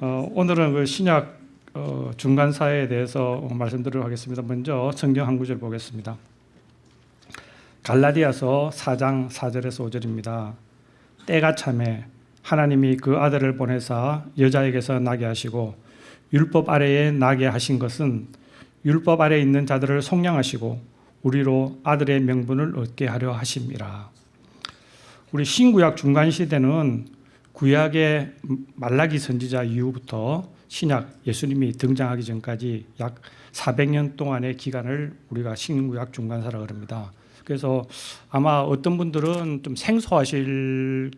어, 오늘은 그 신약 어, 중간사에 대해서 말씀드리도록 하겠습니다. 먼저 성경 한 구절 보겠습니다. 갈라디아서 4장 4절에서 5절입니다. 때가 참에 하나님이 그 아들을 보내사 여자에게서 나게 하시고 율법 아래에 나게 하신 것은 율법 아래에 있는 자들을 속량하시고 우리로 아들의 명분을 얻게 하려 하심이라. 우리 신구약 중간 시대는 구약의 말라기 선지자 이후부터 신약 예수님이 등장하기 전까지 약 400년 동안의 기간을 우리가 신구약 중간사라 그럽니다. 그래서 아마 어떤 분들은 좀 생소하실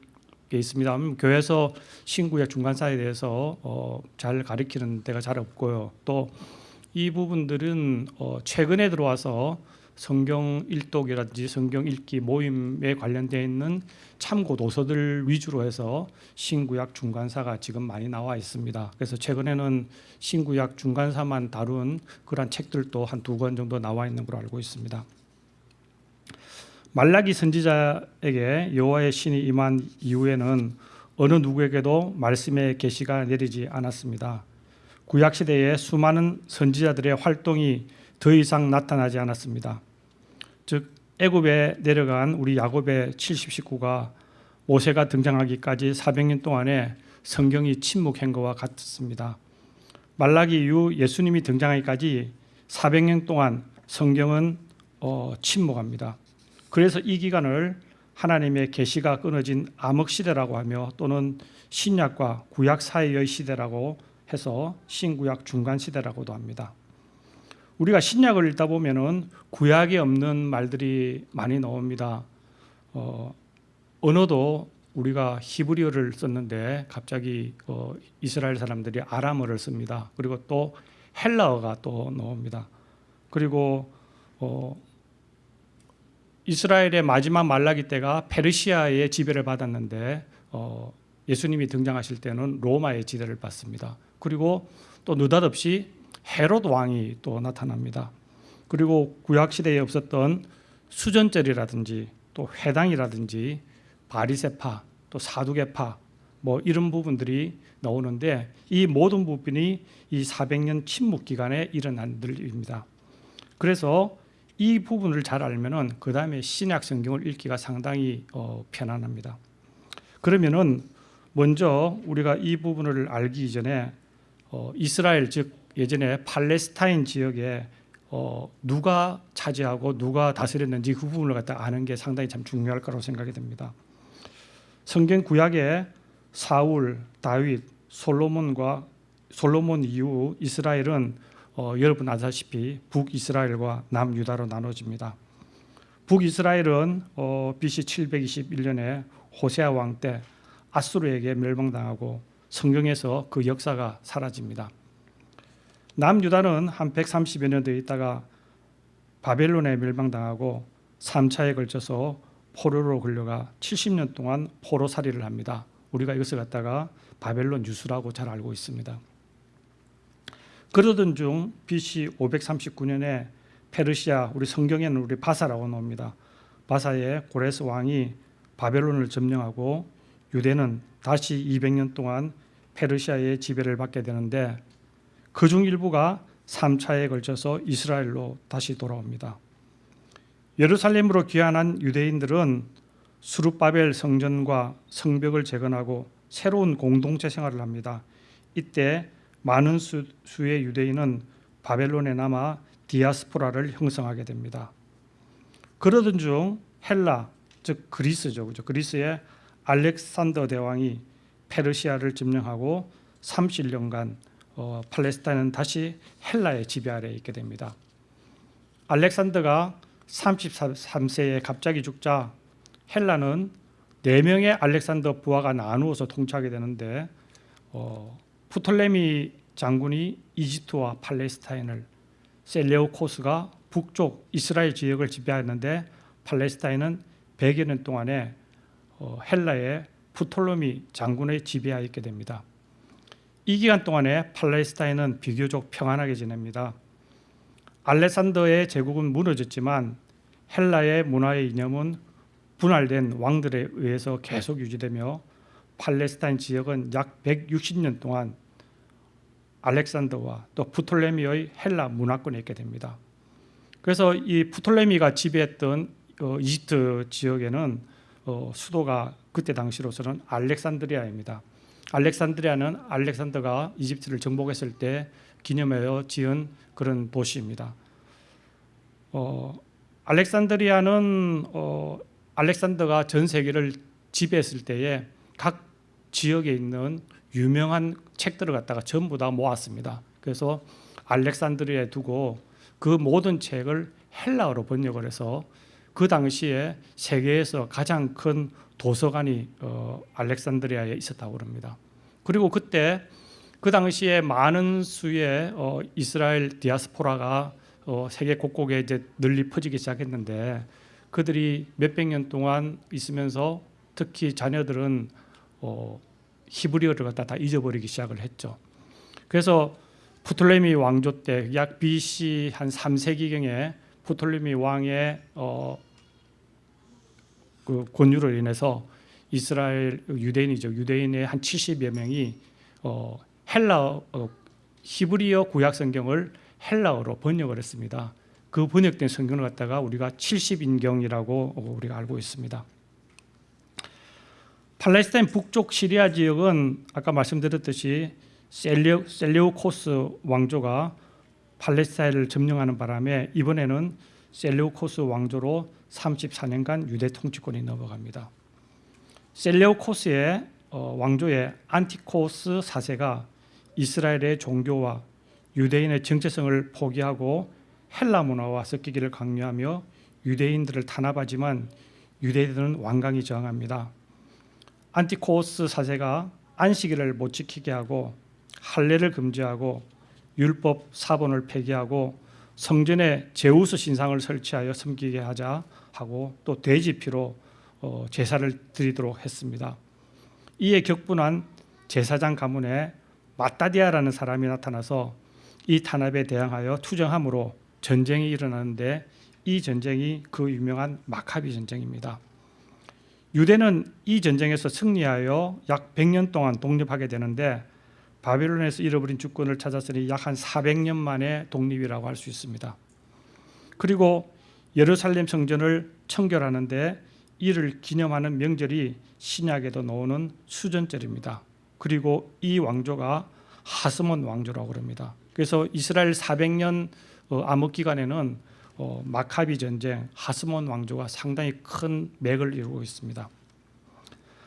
게 있습니다. 교회에서 신구약 중간사에 대해서 어, 잘 가리키는 데가 잘 없고요. 또 이 부분들은 어, 최근에 들어와서 성경 일독이라든지 성경 읽기 모임에 관련되어 있는 참고 도서들 위주로 해서 신구약 중간사가 지금 많이 나와 있습니다. 그래서 최근에는 신구약 중간사만 다룬 그런 책들도 한 두 권 정도 나와 있는 걸로 알고 있습니다. 말라기 선지자에게 여호와의 신이 임한 이후에는 어느 누구에게도 말씀의 계시가 내리지 않았습니다. 구약 시대에 수많은 선지자들의 활동이 더 이상 나타나지 않았습니다. 즉 애굽에 내려간 우리 야곱의 70 식구가 모세가 등장하기까지 400년 동안에 성경이 침묵한 것과 같습니다. 말라기 이후 예수님이 등장하기까지 400년 동안 성경은 어, 침묵합니다. 그래서 이 기간을 하나님의 계시가 끊어진 암흑 시대라고 하며 또는 신약과 구약 사이의 시대라고 해서 신구약 중간 시대라고도 합니다. 우리가 신약을 읽다 보면은 구약에 없는 말들이 많이 나옵니다. 어, 언어도 우리가 히브리어를 썼는데 갑자기 어, 이스라엘 사람들이 아람어를 씁니다. 그리고 또 헬라어가 또 나옵니다. 그리고 어, 이스라엘의 마지막 말라기 때가 페르시아의 지배를 받았는데 어, 예수님이 등장하실 때는 로마의 지배를 받습니다. 그리고 또 느닷없이 헤롯 왕이 또 나타납니다. 그리고 구약 시대에 없었던 수전절이라든지 또 회당이라든지 바리세파 또 사두개파 뭐 이런 부분들이 나오는데 이 모든 부분이 이 400년 침묵 기간에 일어난 일입니다. 그래서 이 부분을 잘 알면은 그 다음에 신약 성경을 읽기가 상당히 어, 편안합니다. 그러면은 먼저 우리가 이 부분을 알기 이전에 어, 이스라엘 즉 예전에 팔레스타인 지역에 어, 누가 차지하고 누가 다스렸는지 그 부분을 갖다 아는 게 상당히 참 중요할 거라고 생각이 됩니다. 성경 구약에 사울, 다윗, 솔로몬과 솔로몬 이후 이스라엘은 어, 여러분 아시다시피 북이스라엘과 남유다로 나눠집니다. 북이스라엘은 어, BC 721년에 호세아 왕 때 아수르에게 멸망당하고 성경에서 그 역사가 사라집니다. 남유다는 한 130여 년더 있다가 바벨론에 멸망당하고 3차에 걸쳐서 포로로 걸려가 70년 동안 포로살이를 합니다. 우리가 이것을 갖다가 바벨론 유수라고 잘 알고 있습니다. 그러던 중 BC 539년에 페르시아 우리 성경에는 우리 바사라고 나옵니다. 바사의 고레스 왕이 바벨론을 점령하고 유대는 다시 200년 동안 페르시아의 지배를 받게 되는데 그 중 일부가 3차에 걸쳐서 이스라엘로 다시 돌아옵니다. 예루살렘으로 귀환한 유대인들은 수룹바벨 성전과 성벽을 재건하고 새로운 공동체 생활을 합니다. 이때 많은 수, 의 유대인은 바벨론에 남아 디아스포라를 형성하게 됩니다. 그러던 중 헬라 즉 그리스죠. 그죠? 그리스의 알렉산더 대왕이 페르시아를 점령하고 30년간 어, 팔레스타인은 다시 헬라의 지배 아래에 있게 됩니다. 알렉산더가 33세에 갑자기 죽자 헬라는 4명의 알렉산더 부하가 나누어서 통치하게 되는데 어, 프톨레미 장군이 이집트와 팔레스타인을 셀레오코스가 북쪽 이스라엘 지역을 지배하였는데 팔레스타인은 100여 년 동안에 어, 헬라의 프톨레미 장군의 지배하에 있게 됩니다. 이 기간 동안에 팔레스타인은 비교적 평안하게 지냅니다. 알렉산더의 제국은 무너졌지만 헬라의 문화의 이념은 분할된 왕들에 의해서 계속 유지되며 팔레스타인 지역은 약 160년 동안 알렉산더와 또 프톨레미의 헬라 문화권에 있게 됩니다. 그래서 이 프톨레미가 지배했던 어, 이집트 지역에는 어, 수도가 그때 당시로서는 알렉산드리아입니다. 알렉산드리아는 알렉산더가 이집트를 정복했을 때 기념하여 지은 그런 도시입니다. 어, 알렉산드리아는 어, 알렉산더가 전 세계를 지배했을 때에 각 지역에 있는 유명한 책들을 갖다가 전부 다 모았습니다. 그래서 알렉산드리아에 두고 그 모든 책을 헬라어로 번역을 해서 그 당시에 세계에서 가장 큰 도서관이 어, 알렉산드리아에 있었다고 합니다. 그리고 그때 그 당시에 많은 수의 어, 이스라엘 디아스포라가 어, 세계 곳곳에 이제 널리 퍼지기 시작했는데 그들이 몇백 년 동안 있으면서 특히 자녀들은 어, 히브리어를 갖다 다 잊어버리기 시작을 했죠. 그래서 프톨레미 왕조 때 약 BC 한 3세기경에 프톨레미 왕의 어, 그 권유로 인해서 이스라엘 유대인이죠. 유대인의 한 70여 명이 어, 헬라 어, 히브리어 구약 성경을 헬라어로 번역을 했습니다. 그 번역된 성경을 갖다가 우리가 70인경이라고 우리가 알고 있습니다. 팔레스타인 북쪽 시리아 지역은 아까 말씀드렸듯이 셀레오, 셀레오코스 왕조가 팔레스타인을 점령하는 바람에 이번에는 셀레오코스 왕조로 34년간 유대 통치권이 넘어갑니다. 셀레오코스의 어, 왕조의 안티코스 4세가 이스라엘의 종교와 유대인의 정체성을 포기하고 헬라 문화와 섞이기를 강요하며 유대인들을 탄압하지만 유대인들은 완강히 저항합니다. 안티코스 4세가 안식일을 못 지키게 하고 할례를 금지하고 율법 사본을 폐기하고 성전에 제우스 신상을 설치하여 섬기게 하자 하고 또 돼지피로 어, 제사를 드리도록 했습니다. 이에 격분한 제사장 가문에 마따디아라는 사람이 나타나서 이 탄압에 대항하여 투정함으로 전쟁이 일어나는데 이 전쟁이 그 유명한 마카비 전쟁입니다. 유대는 이 전쟁에서 승리하여 약 100년 동안 독립하게 되는데 바벨론에서 잃어버린 주권을 찾았으니 약 한 400년 만에 독립이라고 할 수 있습니다. 그리고 예루살렘 성전을 청결하는데 이를 기념하는 명절이 신약에도 나오는 수전절입니다. 그리고 이 왕조가 하스몬 왕조라고 합니다. 그래서 이스라엘 400년 어, 암흑 기간에는 어, 마카비 전쟁, 하스몬 왕조가 상당히 큰 맥을 이루고 있습니다.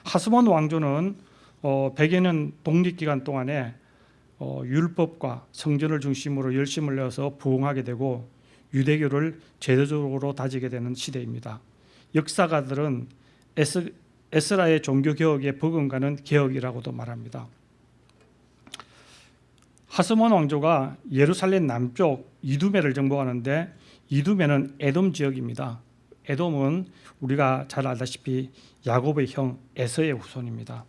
하스몬 왕조는 어, 100여 년 독립 기간 동안에 어, 율법과 성전을 중심으로 열심을 내어서 부흥하게 되고 유대교를 제도적으로 다지게 되는 시대입니다. 역사가들은 에스, 에스라의 종교 개혁에 버금가는 개혁이라고도 말합니다. 하스몬 왕조가 예루살렘 남쪽 이두메를 정복하는데 이두메는 에돔 지역입니다. 에돔은 우리가 잘 알다시피 야곱의 형 에서의 후손입니다.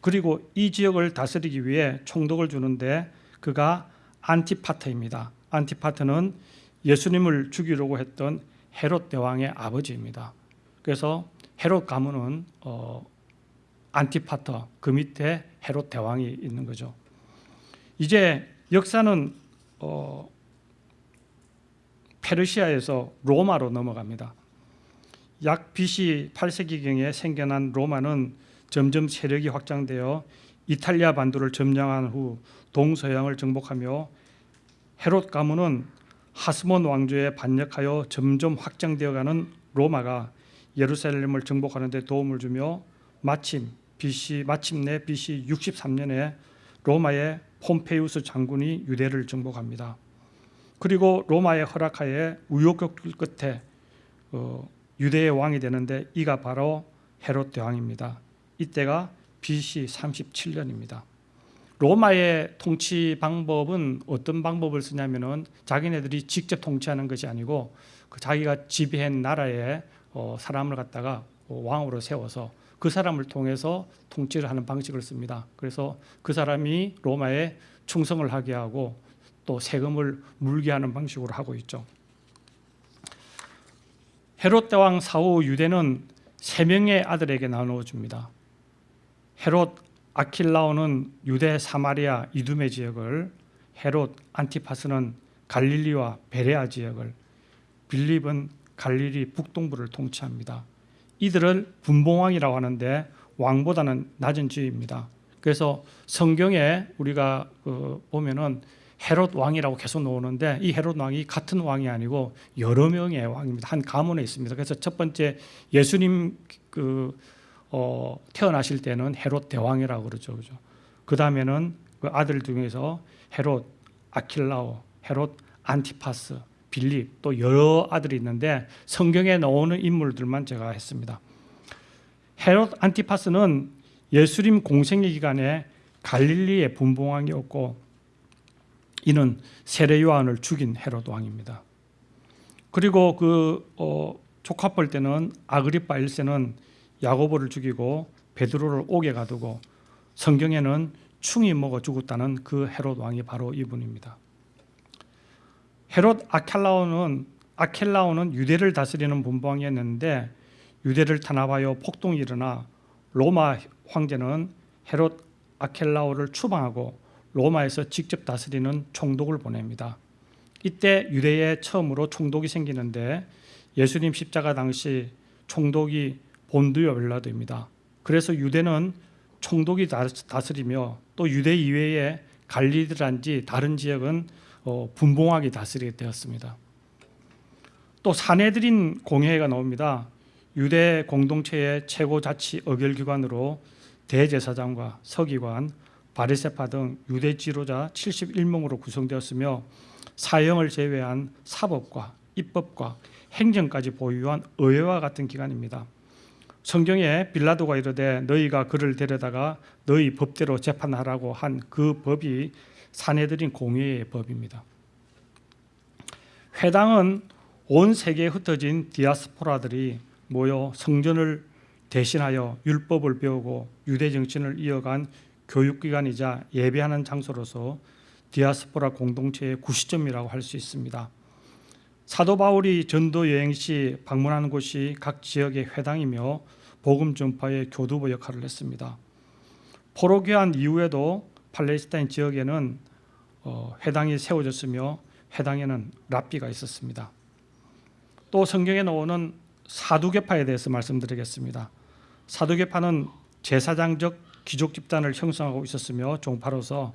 그리고 이 지역을 다스리기 위해 총독을 주는데 그가 안티파트입니다. 안티파트는 예수님을 죽이려고 했던 헤롯 대왕의 아버지입니다. 그래서 헤롯 가문은 어, 안티파터 그 밑에 헤롯 대왕이 있는 거죠. 이제 역사는 어, 페르시아에서 로마로 넘어갑니다. 약 BC 8세기경에 생겨난 로마는 점점 세력이 확장되어 이탈리아 반도를 점령한 후 동서양을 정복하며 헤롯 가문은 하스몬 왕조에 반역하여 점점 확장되어가는 로마가 예루살렘을 정복하는 데 도움을 주며 마침 BC 마침내 BC 63년에 로마의 폼페이우스 장군이 유대를 정복합니다. 그리고 로마의 허락하에 우여곡절 끝에 어, 유대의 왕이 되는데 이가 바로 헤롯 대왕입니다. 이때가 BC 37년입니다. 로마의 통치 방법은 어떤 방법을 쓰냐면은 자기네들이 직접 통치하는 것이 아니고 그 자기가 지배한 나라의 어, 사람을 갖다가 어, 왕으로 세워서 그 사람을 통해서 통치를 하는 방식을 씁니다. 그래서 그 사람이 로마에 충성을 하게 하고 또 세금을 물게 하는 방식으로 하고 있죠. 헤롯 대왕 사후 유대는 세 명의 아들에게 나누어 줍니다. 헤롯 아킬라오는 유대 사마리아 이두메 지역을 헤롯, 안티파스는 갈릴리와 베레아 지역을 빌립은 갈릴리 북동부를 통치합니다. 이들을 분봉왕이라고 하는데 왕보다는 낮은 지위입니다. 그래서 성경에 우리가 그 보면은 헤롯 왕이라고 계속 나오는데 이 헤롯 왕이 같은 왕이 아니고 여러 명의 왕입니다. 한 가문에 있습니다. 그래서 첫 번째 예수님 그 어, 태어나실 때는 헤롯 대왕이라고 그러죠. 그죠? 그 다음에는 그 아들 중에서 헤롯 아킬라오, 헤롯 안티파스, 빌립 또 여러 아들이 있는데 성경에 나오는 인물들만 제가 했습니다. 헤롯 안티파스는 예수님 공생의 기간에 갈릴리의 분봉왕이었고 이는 세례 요한을 죽인 헤롯 왕입니다. 그리고 그 어, 조카뻘 때는 아그리파 1세는 야고보를 죽이고 베드로를 옥에 가두고 성경에는 충이 먹어 죽었다는 그 헤롯 왕이 바로 이분입니다. 헤롯 아켈라오는 아켈라오는 유대를 다스리는 분봉왕이었는데 유대를 탄압하여 폭동이 일어나 로마 황제는 헤롯 아켈라오를 추방하고 로마에서 직접 다스리는 총독을 보냅니다. 이때 유대에 처음으로 총독이 생기는데 예수님 십자가 당시 총독이 본두요 벨라도입니다. 그래서 유대는 총독이 다스리며 또 유대 이외에 갈리드란지 다른 지역은 어, 분봉하게 다스리게 되었습니다. 또 사내들인 공회가 나옵니다. 유대 공동체의 최고 자치 의결 기관으로 대제사장과 서기관, 바리세파 등 유대 지도자 71명으로 구성되었으며 사형을 제외한 사법과 입법과 행정까지 보유한 의회와 같은 기관입니다. 성경에 빌라도가 이르되 너희가 그를 데려다가 너희 법대로 재판하라고 한 그 법이 사내들인 공회의 법입니다. 회당은 온 세계에 흩어진 디아스포라들이 모여 성전을 대신하여 율법을 배우고 유대 정신을 이어간 교육기관이자 예배하는 장소로서 디아스포라 공동체의 구시점이라고 할 수 있습니다. 사도 바울이 전도 여행 시 방문하는 곳이 각 지역의 회당이며 복음 전파의 교두보 역할을 했습니다. 포로교환 이후에도 팔레스타인 지역에는 어, 회당이 세워졌으며 회당에는 랍비가 있었습니다. 또 성경에 나오는 사두개파에 대해서 말씀드리겠습니다. 사두개파는 제사장적 귀족 집단을 형성하고 있었으며 종파로서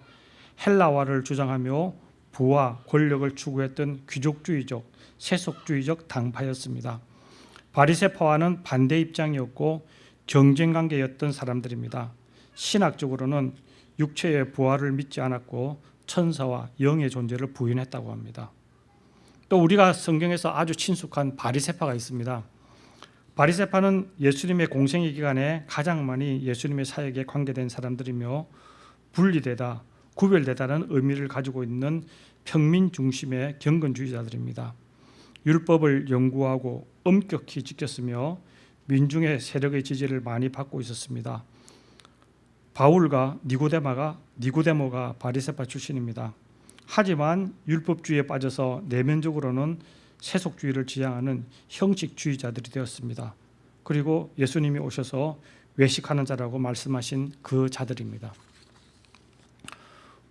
헬라화를 주장하며 부와 권력을 추구했던 귀족주의적, 세속주의적 당파였습니다. 바리세파와는 반대 입장이었고 경쟁 관계였던 사람들입니다. 신학적으로는 육체의 부활을 믿지 않았고 천사와 영의 존재를 부인했다고 합니다. 또 우리가 성경에서 아주 친숙한 바리세파가 있습니다. 바리세파는 예수님의 공생의 기간에 가장 많이 예수님의 사역에 관계된 사람들이며 분리되다, 구별되다는 의미를 가지고 있는 평민 중심의 경건주의자들입니다. 율법을 연구하고 엄격히 지켰으며 민중의 세력의 지지를 많이 받고 있었습니다. 바울과 니고데마가 니고데모가 바리세파 출신입니다. 하지만 율법주의에 빠져서 내면적으로는 세속주의를 지향하는 형식주의자들이 되었습니다. 그리고 예수님이 오셔서 외식하는 자라고 말씀하신 그 자들입니다.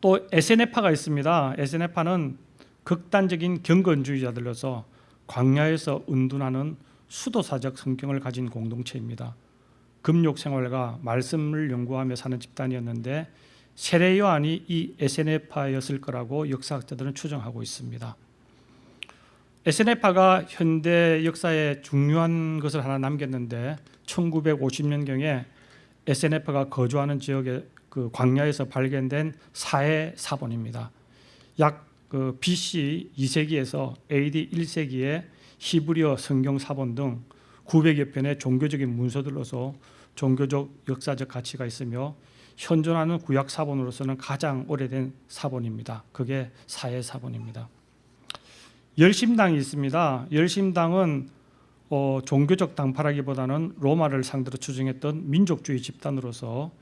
또 에세네파가 있습니다. 에세네파는 극단적인 경건주의자들로서 광야에서 은둔하는 수도사적 성경을 가진 공동체입니다. 금욕 생활과 말씀을 연구하며 사는 집단이었는데 세례 요한이 이 에세네파였을 거라고 역사학자들은 추정하고 있습니다. 에세네파가 현대 역사에 중요한 것을 하나 남겼는데 1950년경에 에세네파가 거주하는 지역의 그 광야에서 발견된 사해 사본입니다. 약 그 BC 2세기에서 AD 1세기에 히브리어 성경 사본 등 900여 편의 종교적인 문서들로서 종교적 역사적 가치가 있으며 현존하는 구약 사본으로서는 가장 오래된 사본입니다. 그게 사해 사본입니다. 열심당이 있습니다. 열심당은 어, 종교적 당파라기보다는 로마를 상대로 추정했던 민족주의 집단으로서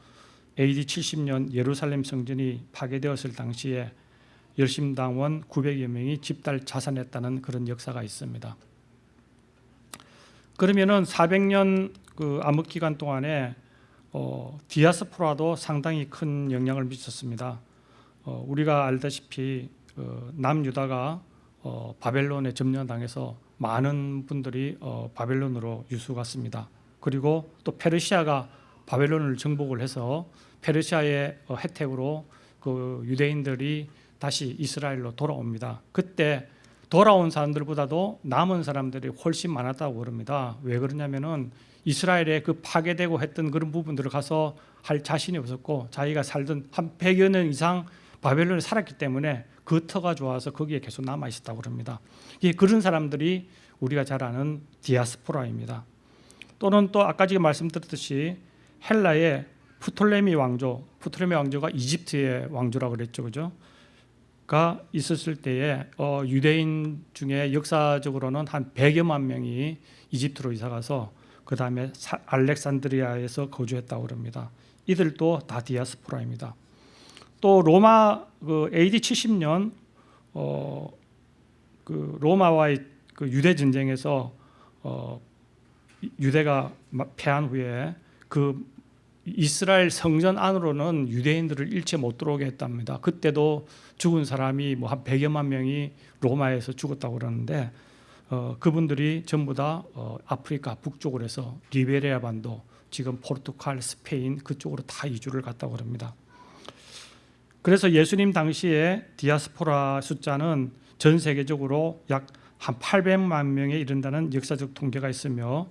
AD 70년 예루살렘 성전이 파괴되었을 당시에 열심당원 900여 명이 집단 자살했다는 그런 역사가 있습니다. 그러면은 400년 그 암흑 기간 동안에 어, 디아스포라도 상당히 큰 영향을 미쳤습니다. 어, 우리가 알다시피 어, 남유다가 어, 바벨론에 점령당해서 많은 분들이 어, 바벨론으로 유수 갔습니다. 그리고 또 페르시아가 바벨론을 정복을 해서 페르시아의 어, 혜택으로 그 유대인들이 다시 이스라엘로 돌아옵니다. 그때 돌아온 사람들보다도 남은 사람들이 훨씬 많았다고 그럽니다. 왜 그러냐면은 이스라엘에 그 파괴되고 했던 그런 부분들을 가서 할 자신이 없었고 자기가 살던 한 100여 년 이상 바벨론에 살았기 때문에 그 터가 좋아서 거기에 계속 남아 있었다고 그럽니다. 이 그런 사람들이 우리가 잘 아는 디아스포라입니다. 또는 또 아까 지금 말씀드렸듯이 헬라의 프톨레미 왕조, 프톨레미 왕조가 이집트의 왕조라고 그랬죠, 그죠? 가 있었을 때에 어, 유대인 중에 역사적으로는 한 100여만 명이 이집트로 이사 가서 그 다음에 알렉산드리아에서 거주했다고 그럽니다. 이들도 다 디아스포라입니다. 또 로마 그 AD 70년 어, 그 로마와의 그 유대 전쟁에서 어, 유대가 패한 후에 그 이스라엘 성전 안으로는 유대인들을 일체 못 들어오게 했답니다. 그때도 죽은 사람이 뭐 한 100여만 명이 로마에서 죽었다고 그러는데 어, 그분들이 전부 다 어, 아프리카 북쪽으로 해서 리베리아 반도 지금 포르투갈, 스페인 그쪽으로 다 이주를 갔다고 합니다. 그래서 예수님 당시에 디아스포라 숫자는 전 세계적으로 약 한 800만 명에 이른다는 역사적 통계가 있으며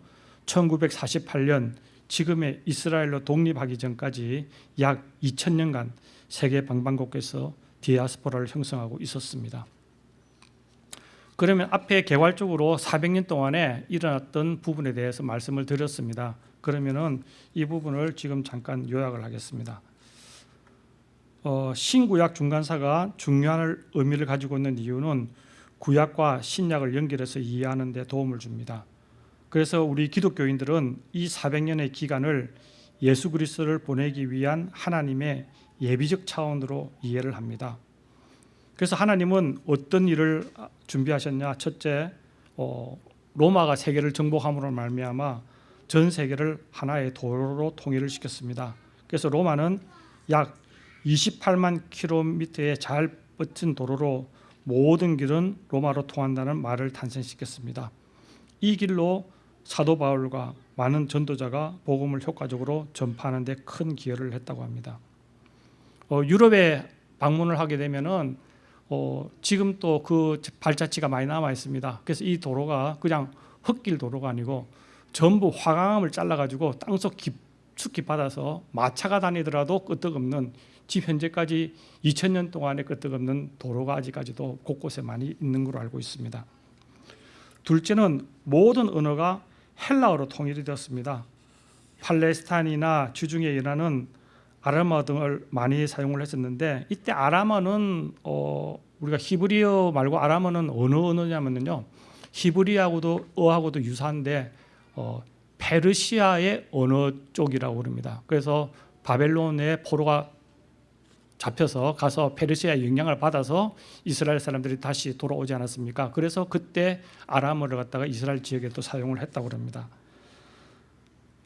1948년 지금의 이스라엘로 독립하기 전까지 약 2000년간 세계 방방곡곡에서 디아스포라를 형성하고 있었습니다. 그러면 앞에 개괄적으로 400년 동안에 일어났던 부분에 대해서 말씀을 드렸습니다. 그러면은 이 부분을 지금 잠깐 요약을 하겠습니다. 어, 신구약 중간사가 중요한 의미를 가지고 있는 이유는 구약과 신약을 연결해서 이해하는 데 도움을 줍니다. 그래서 우리 기독교인들은 이 400년의 기간을 예수 그리스도를 보내기 위한 하나님의 예비적 차원으로 이해를 합니다. 그래서 하나님은 어떤 일을 준비하셨냐? 첫째, 어, 로마가 세계를 정복함으로 말미암아 전 세계를 하나의 도로로 통일을 시켰습니다. 그래서 로마는 약 28만 킬로미터의 잘 뻗친 도로로 모든 길은 로마로 통한다는 말을 탄생시켰습니다. 이 길로 사도 바울과 많은 전도자가 복음을 효과적으로 전파하는 데 큰 기여를 했다고 합니다. 어, 유럽에 방문을 하게 되면은 어, 지금 또 그 발자취가 많이 남아 있습니다. 그래서 이 도로가 그냥 흙길 도로가 아니고 전부 화강암을 잘라가지고 땅속 깊숙이 받아서 마차가 다니더라도 끄떡없는 지금 현재까지 2000년 동안에 끄떡없는 도로가 아직까지도 곳곳에 많이 있는 걸로 알고 있습니다. 둘째는 모든 언어가 헬라어로 통일이 되었습니다. 팔레스타인이나 주중에 일하는 아람어 등을 많이 사용을 했었는데 이때 아람어는 어, 우리가 히브리어 말고 아람어는 어느 언어냐면요 히브리하고도 어하고도 유사한데 어, 페르시아의 언어 쪽이라고 그럽니다. 그래서 바벨론의 포로가 잡혀서 가서 페르시아의 영향을 받아서 이스라엘 사람들이 다시 돌아오지 않았습니까? 그래서 그때 아람어를 갖다가 이스라엘 지역에 또 사용을 했다고 합니다.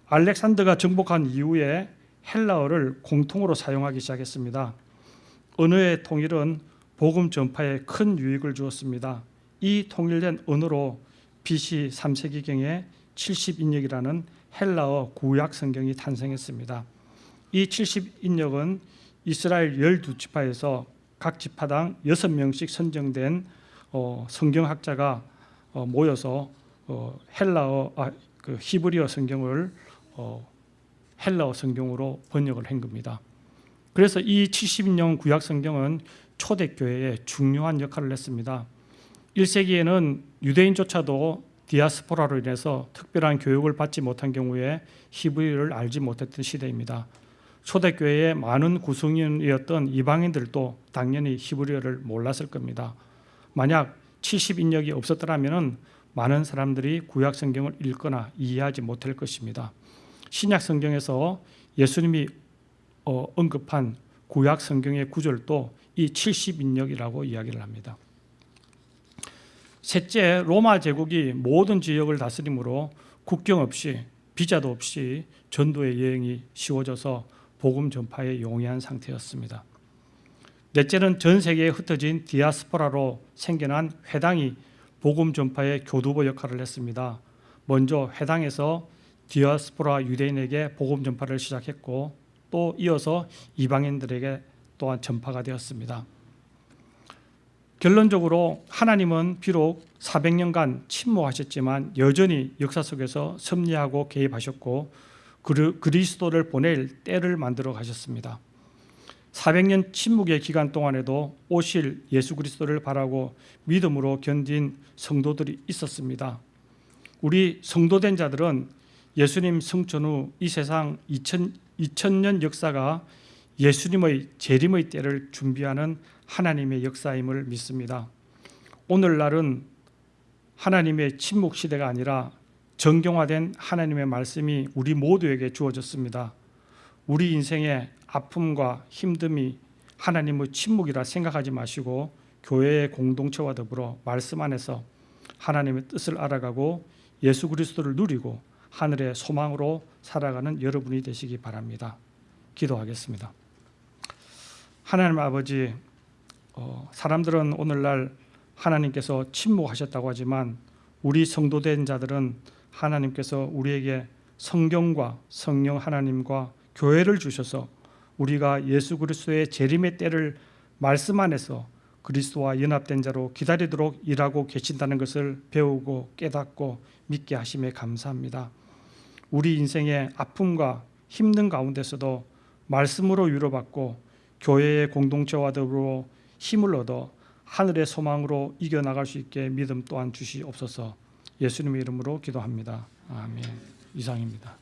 알렉산더가 정복한 이후에 헬라어를 공통으로 사용하기 시작했습니다. 언어의 통일은 복음 전파에 큰 유익을 주었습니다. 이 통일된 언어로 BC 3세기경에 70인역이라는 헬라어 구약 성경이 탄생했습니다. 이 70인역은 이스라엘 12지파에서 각 지파당 6명씩 선정된 어, 성경학자가 어, 모여서 어, 헬라어 아, 그 히브리어 성경을 어, 헬라어 성경으로 번역을 한 겁니다. 그래서 이 70년 구약 성경은 초대교회에 중요한 역할을 했습니다. 1세기에는 유대인조차도 디아스포라로 인해서 특별한 교육을 받지 못한 경우에 히브리를 알지 못했던 시대입니다. 초대교회의 많은 구성인이었던 이방인들도 당연히 히브리어를 몰랐을 겁니다. 만약 70인력이 없었더라면 많은 사람들이 구약 성경을 읽거나 이해하지 못할 것입니다. 신약 성경에서 예수님이 어, 언급한 구약 성경의 구절도 이 70인력이라고 이야기를 합니다. 셋째, 로마 제국이 모든 지역을 다스림으로 국경 없이 비자도 없이 전도의 여행이 쉬워져서 복음 전파에 용이한 상태였습니다. 넷째는 전 세계에 흩어진 디아스포라로 생겨난 회당이 복음 전파의 교두보 역할을 했습니다. 먼저 회당에서 디아스포라 유대인에게 복음 전파를 시작했고 또 이어서 이방인들에게 또한 전파가 되었습니다. 결론적으로 하나님은 비록 400년간 침묵하셨지만 여전히 역사 속에서 섭리하고 개입하셨고 그리스도를 보낼 때를 만들어 가셨습니다. 400년 침묵의 기간 동안에도 오실 예수 그리스도를 바라고 믿음으로 견딘 성도들이 있었습니다. 우리 성도된 자들은 예수님 성천 후 이 세상 2000, 2000년 역사가 예수님의 재림의 때를 준비하는 하나님의 역사임을 믿습니다. 오늘날은 하나님의 침묵 시대가 아니라 정경화된 하나님의 말씀이 우리 모두에게 주어졌습니다. 우리 인생의 아픔과 힘듦이 하나님의 침묵이라 생각하지 마시고 교회의 공동체와 더불어 말씀 안에서 하나님의 뜻을 알아가고 예수 그리스도를 누리고 하늘의 소망으로 살아가는 여러분이 되시기 바랍니다. 기도하겠습니다. 하나님 아버지, 어, 사람들은 오늘날 하나님께서 침묵하셨다고 하지만 우리 성도된 자들은 하나님께서 우리에게 성경과 성령 하나님과 교회를 주셔서 우리가 예수 그리스도의 재림의 때를 말씀 안에서 그리스도와 연합된 자로 기다리도록 일하고 계신다는 것을 배우고 깨닫고 믿게 하심에 감사합니다. 우리 인생의 아픔과 힘든 가운데서도 말씀으로 위로받고 교회의 공동체와 더불어 힘을 얻어 하늘의 소망으로 이겨나갈 수 있게 믿음 또한 주시옵소서 예수님의 이름으로 기도합니다. 아멘. 이상입니다.